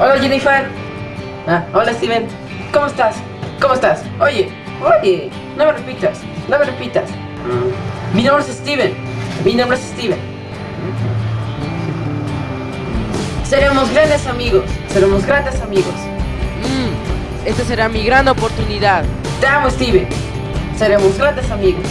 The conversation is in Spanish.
Hola Jennifer. Ah, hola Steven. ¿Cómo estás? ¿Cómo estás? Oye, oye, no me repitas, no me repitas. Mm. Mi nombre es Steven. Mi nombre es Steven. Seremos grandes amigos. Seremos grandes amigos. Mm, esta será mi gran oportunidad. Te amo, Steven. Seremos grandes amigos.